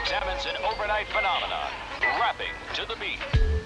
examines an overnight phenomenon, rapping to the beat.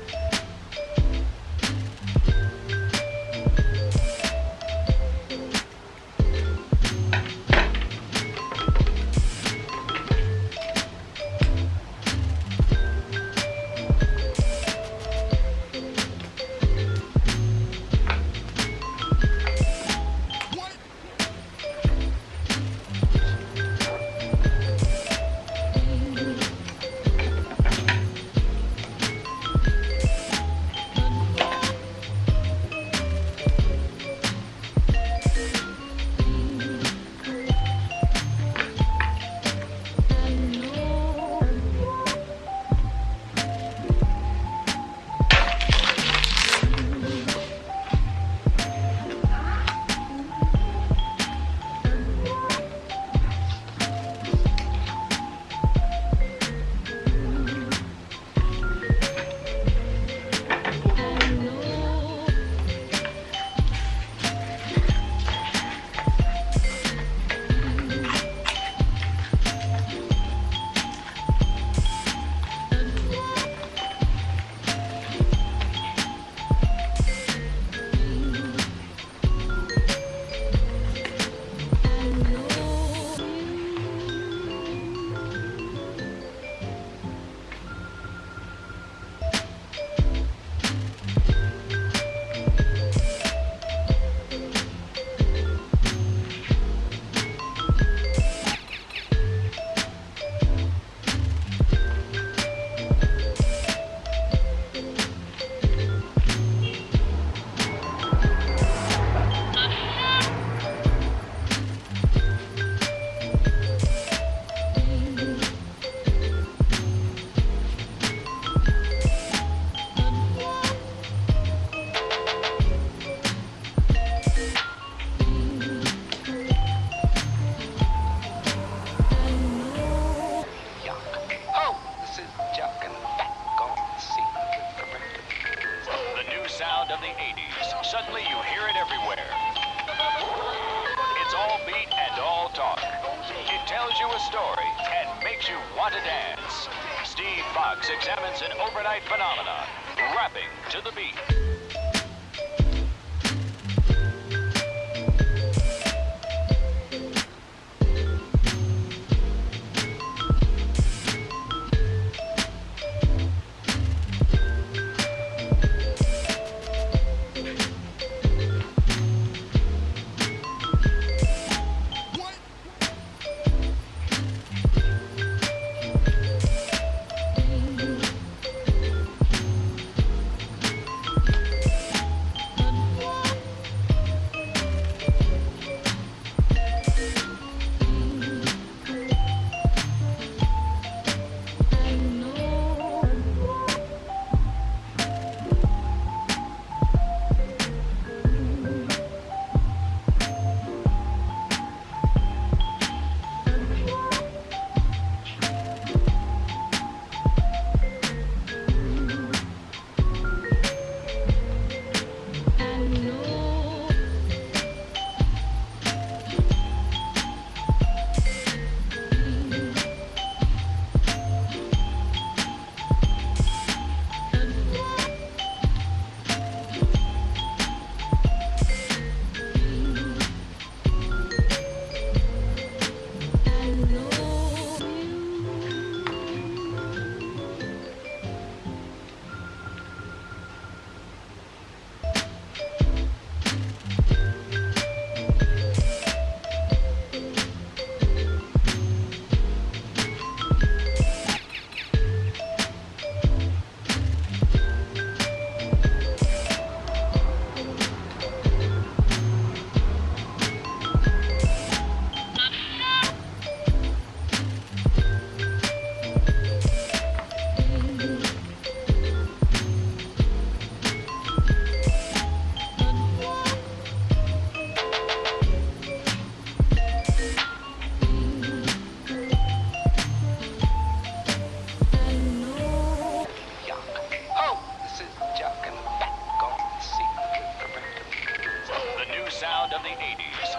an overnight phenomenon.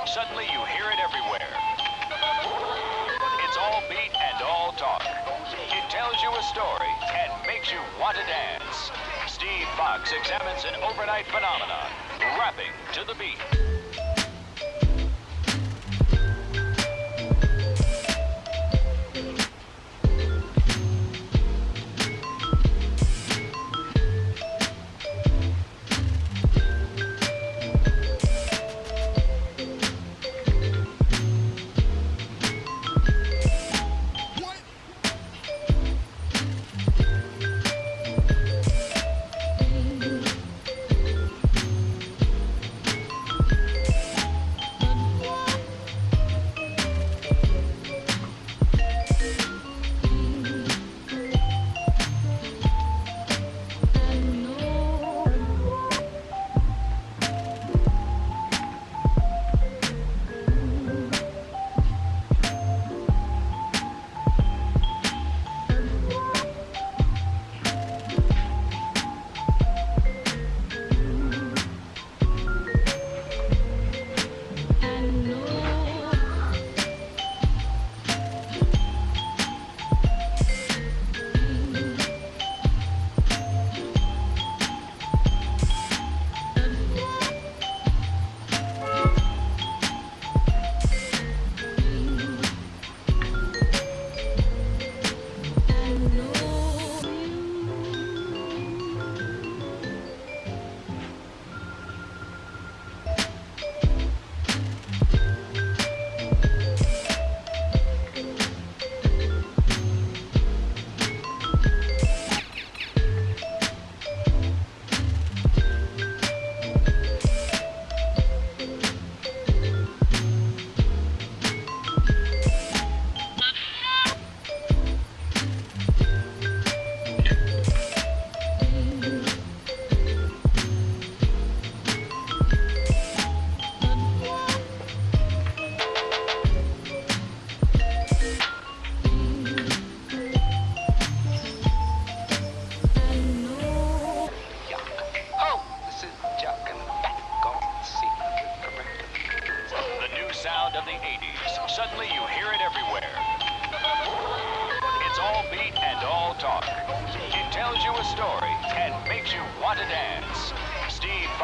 Suddenly you hear it everywhere. It's all beat and all talk. It tells you a story and makes you want to dance. Steve Fox examines an overnight phenomenon, rapping to the beat.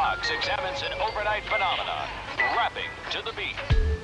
Fox examines an overnight phenomenon, rapping to the beat.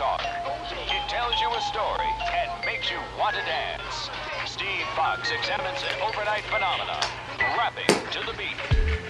talk. He tells you a story and makes you want to dance. Steve Fox examines an overnight phenomenon, rapping to the beat.